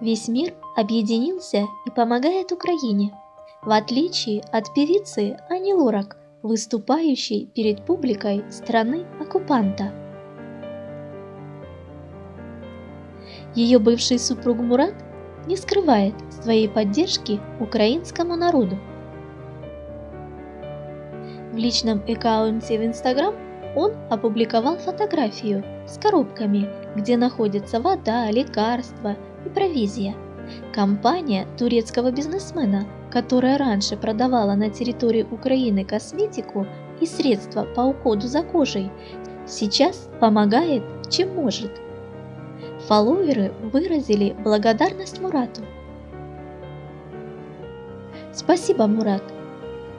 Весь мир объединился и помогает Украине, в отличие от певицы Ани Лорак, выступающей перед публикой страны-оккупанта. Ее бывший супруг Мурат не скрывает своей поддержки украинскому народу. В личном аккаунте в Instagram он опубликовал фотографию с коробками, где находится вода, лекарства и провизия. Компания турецкого бизнесмена, которая раньше продавала на территории Украины косметику и средства по уходу за кожей, сейчас помогает чем может. Фолловеры выразили благодарность Мурату. Спасибо, Мурат.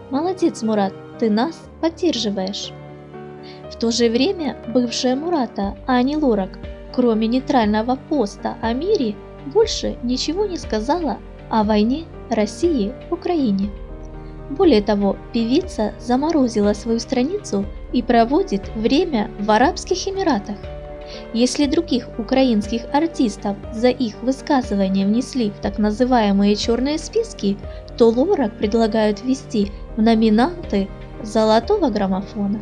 Молодец, Мурат, ты нас поддерживаешь. В то же время бывшая Мурата Ани Лорак, кроме нейтрального поста о мире, больше ничего не сказала о войне России в Украине. Более того, певица заморозила свою страницу и проводит время в Арабских Эмиратах. Если других украинских артистов за их высказывания внесли в так называемые черные списки, то Лорак предлагают ввести в номинанты золотого граммофона.